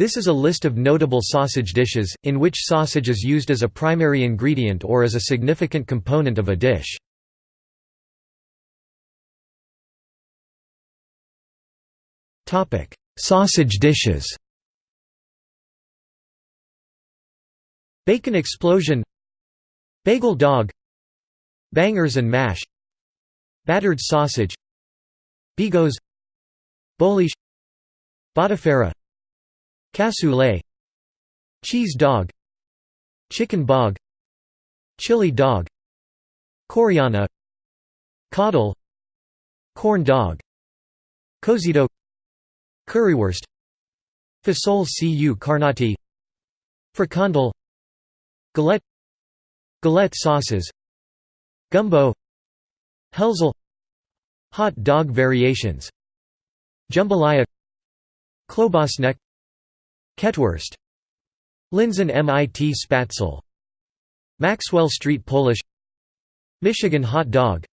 This is a list of notable sausage dishes, in which sausage is used as a primary ingredient or as a significant component of a dish. Sausage dishes. Bacon explosion. Bagel dog. Bangers and mash. Battered sausage. Bigos. Bolish. Botifarra Cassoulet Cheese dog Chicken bog Chili dog Coriana Coddle Corn dog Cozito Currywurst Fasole cu carnati Frikandel Galette Galette-saucisse Gumbo Helzel Hot dog variations Jambalaya Klobasnek Ketwurst Linsen mit Spätzle. Maxwell Street Polish. Michigan hot dog.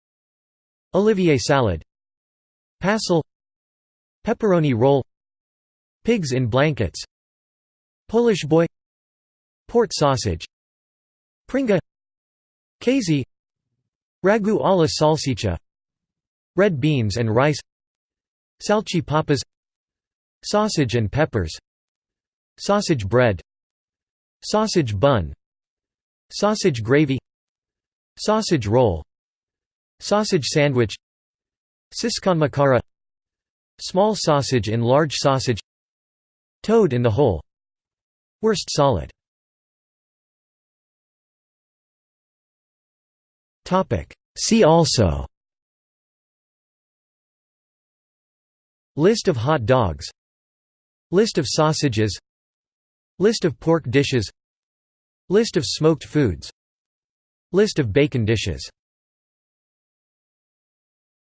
Olivier salad. Passel. Pepperoni roll. Pigs in blankets. Polish boy. Port sausage. Pringa. Kazy Ragu alla salsiccia Red beans and rice. Salchipapas Sausage and peppers Sausage bread. Sausage bun. Sausage gravy. Sausage roll. Sausage sandwich. Siskonmakkara. Small sausage in large sausage. Toad in the hole Wurstsalat See also. List of hot dogs. List of sausages List of pork dishes. List of smoked foods. List of bacon dishes